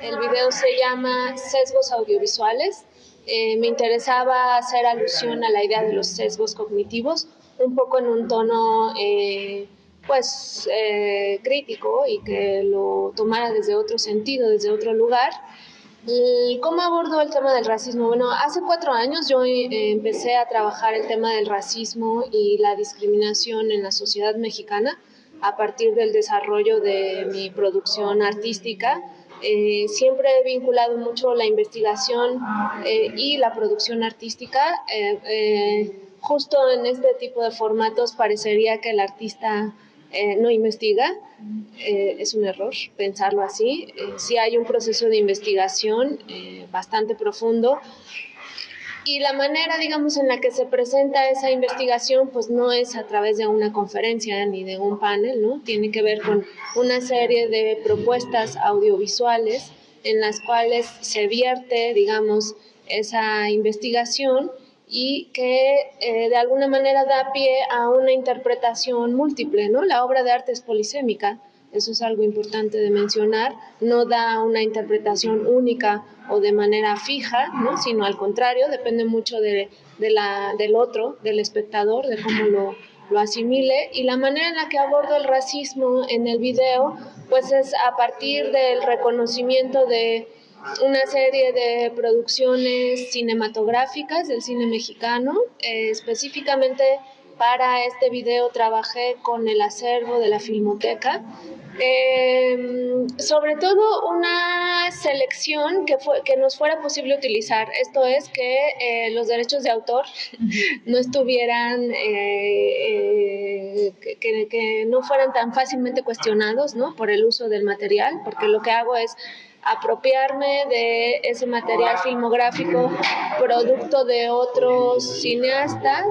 El video se llama Sesgos Audiovisuales. Eh, me interesaba hacer alusión a la idea de los sesgos cognitivos, un poco en un tono eh, pues eh, crítico y que lo tomara desde otro sentido, desde otro lugar. ¿Cómo abordo el tema del racismo? Bueno, hace cuatro años yo empecé a trabajar el tema del racismo y la discriminación en la sociedad mexicana a partir del desarrollo de mi producción artística. Eh, siempre he vinculado mucho la investigación eh, y la producción artística. Eh, justo en este tipo de formatos parecería que el artista no investiga. es un error pensarlo así. sí hay un proceso de investigación bastante profundo y la manera, digamos, en la que se presenta esa investigación, pues no es a través de una conferencia ni de un panel, ¿no? Tiene que ver con una serie de propuestas audiovisuales en las cuales se vierte, digamos, esa investigación y que eh, de alguna manera da pie a una interpretación múltiple, ¿no? La obra de arte es polisémica, eso es algo importante de mencionar, no da una interpretación única o de manera fija, ¿no? sino al contrario, depende mucho de, la, del otro, del espectador, de cómo lo, lo asimile y la manera en la que abordo el racismo en el video pues es a partir del reconocimiento de una serie de producciones cinematográficas del cine mexicano, eh, específicamente para este video trabajé con el acervo de la Filmoteca, em, sobre todo una selección que, fue, que nos fuera posible utilizar. Esto es que eh, los derechos de autor no estuvieran, eh, eh, que, que, no fueran tan fácilmente cuestionados ¿no? por el uso del material, porque lo que hago es apropiarme de ese material filmográfico producto de otros cineastas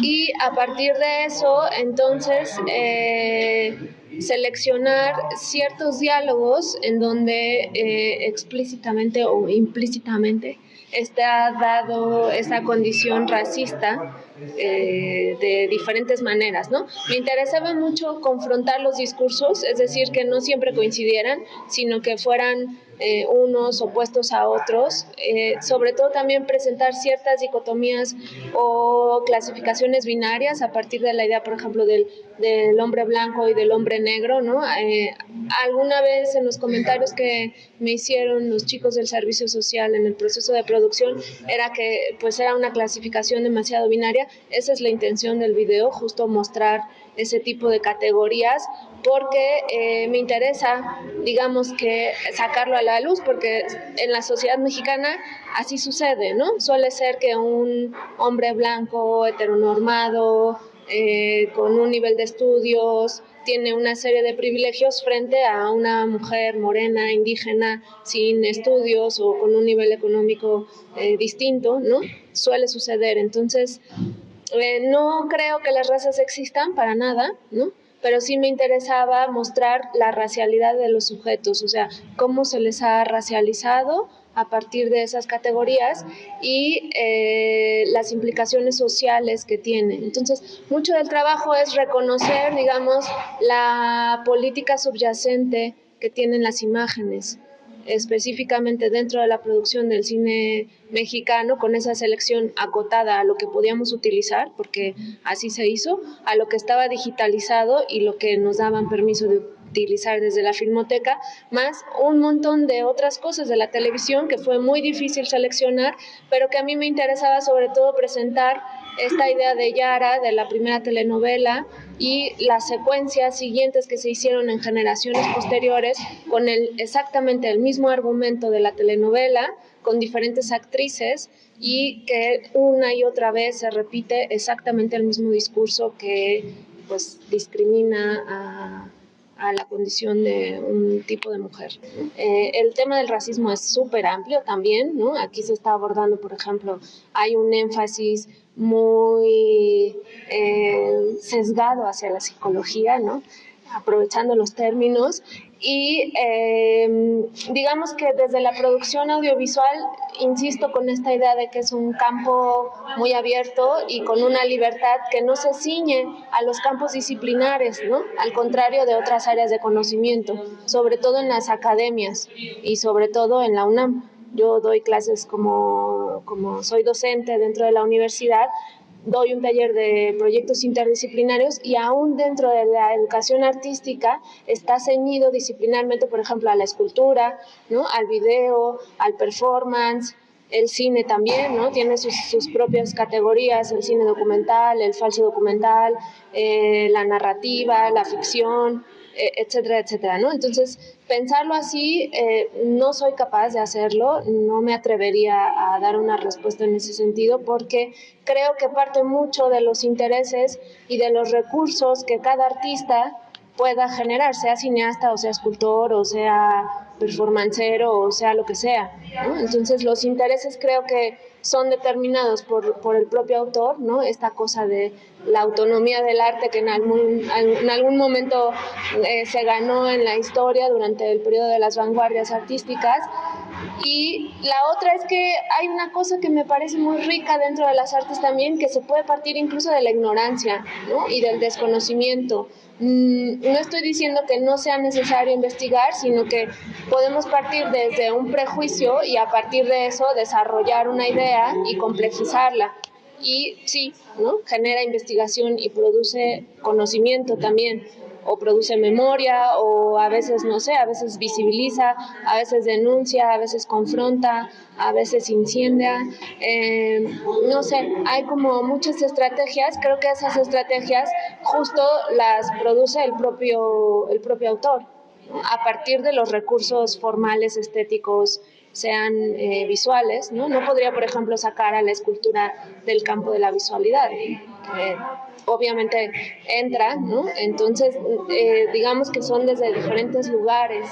y a partir de eso, entonces, eh, seleccionar ciertos diálogos en donde eh, explícitamente o implícitamente está dado esa condición racista eh, de diferentes maneras, ¿no? Me interesaba mucho confrontar los discursos, es decir, que no siempre coincidieran, sino que fueran eh, unos opuestos a otros, eh, sobre todo también presentar ciertas dicotomías o clasificaciones binarias a partir de la idea, por ejemplo, del, del hombre blanco y del hombre negro, ¿no? Eh, alguna vez en los comentarios que me hicieron los chicos del servicio social en el proceso de producción era que pues era una clasificación demasiado binaria, esa es la intención del video, justo mostrar ese tipo de categorías porque eh, me interesa, digamos que sacarlo a la luz, porque en la sociedad mexicana así sucede, ¿no? Suele ser que un hombre blanco, heteronormado, eh, con un nivel de estudios, tiene una serie de privilegios frente a una mujer morena, indígena, sin estudios o con un nivel económico eh, distinto, ¿no? Suele suceder. Entonces, no creo que las razas existan para nada, ¿no? pero sí me interesaba mostrar la racialidad de los sujetos, o sea, cómo se les ha racializado a partir de esas categorías y eh, las implicaciones sociales que tiene. Entonces, mucho del trabajo es reconocer, digamos, la política subyacente que tienen las imágenes específicamente dentro de la producción del cine mexicano, con esa selección acotada a lo que podíamos utilizar, porque así se hizo, a lo que estaba digitalizado y lo que nos daban permiso de utilizar desde la filmoteca, más un montón de otras cosas de la televisión que fue muy difícil seleccionar, pero que a mí me interesaba sobre todo presentar esta idea de Yara, de la primera telenovela, y las secuencias siguientes que se hicieron en generaciones posteriores con el, exactamente el mismo argumento de la telenovela, con diferentes actrices y que una y otra vez se repite exactamente el mismo discurso que pues discrimina a a la condición de un tipo de mujer. Eh, el tema del racismo es súper amplio también, ¿no? Aquí se está abordando, por ejemplo, hay un énfasis muy eh, sesgado hacia la psicología, ¿no? aprovechando los términos y em, digamos que desde la producción audiovisual, insisto con esta idea de que es un campo muy abierto y con una libertad que no se ciñe a los campos disciplinares, ¿no? al contrario de otras áreas de conocimiento, sobre todo en las academias y sobre todo en la UNAM. Yo doy clases como, como soy docente dentro de la universidad, doy un taller de proyectos interdisciplinarios y aún dentro de la educación artística está ceñido disciplinarmente, por ejemplo, a la escultura, ¿no? al video, al performance, el cine también, ¿no? Tiene sus, sus, propias categorías, el cine documental, el falso documental, eh, la narrativa, la ficción, etcétera, etcétera, ¿no? Entonces, pensarlo así, eh, no soy capaz de hacerlo, no me atrevería a dar una respuesta en ese sentido porque creo que parte mucho de los intereses y de los recursos que cada artista pueda generar, sea cineasta o sea escultor o sea performancero o sea lo que sea. Entonces los intereses creo que son determinados por, por, el propio autor, ¿no? Esta cosa de la autonomía del arte que en algún, en algún momento eh, se ganó en la historia durante el periodo de las vanguardias artísticas. Y la otra es que hay una cosa que me parece muy rica dentro de las artes también, que se puede partir incluso de la ignorancia ¿no? y del desconocimiento. Mm, no estoy diciendo que no sea necesario investigar, sino que podemos partir desde un prejuicio y a partir de eso desarrollar una idea y complejizarla. Y sí, ¿no? genera investigación y produce conocimiento también o produce memoria o a veces, no sé, a veces visibiliza, a veces denuncia, a veces confronta, a veces incendia. Eh, no sé, hay como muchas estrategias, creo que esas estrategias justo las produce el propio, el propio autor a partir de los recursos formales, estéticos, sean eh, visuales, ¿no? No podría, por ejemplo, sacar a la escultura del campo de la visualidad. Obviamente entra, ¿no? Entonces, eh, digamos que son desde diferentes lugares